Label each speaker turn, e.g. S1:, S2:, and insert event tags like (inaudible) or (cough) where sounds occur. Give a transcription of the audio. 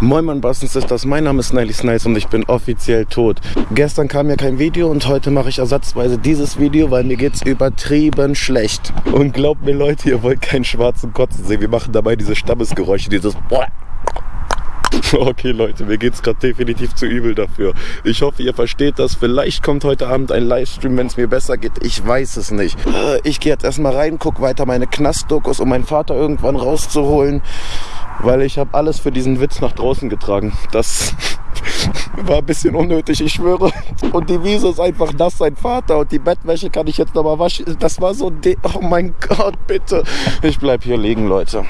S1: Moin Mann Bastens ist das, mein Name ist Nelly Snice und ich bin offiziell tot. Gestern kam ja kein Video und heute mache ich ersatzweise dieses Video, weil mir geht's übertrieben schlecht. Und glaubt mir Leute, ihr wollt keinen schwarzen Kotzen sehen. Wir machen dabei diese Stammesgeräusche, dieses Okay Leute, mir geht's gerade definitiv zu übel dafür. Ich hoffe, ihr versteht das. Vielleicht kommt heute Abend ein Livestream, wenn es mir besser geht. Ich weiß es nicht. Äh, ich gehe jetzt erstmal rein, guck weiter meine Knastdokus, um meinen Vater irgendwann rauszuholen weil ich habe alles für diesen Witz nach draußen getragen. Das (laughs) war ein bisschen unnötig, ich schwöre. Und die Wiese ist einfach nass, sein Vater. Und die Bettwäsche kann ich jetzt nochmal waschen. Das war so, oh mein Gott, bitte. Ich bleib hier liegen, Leute.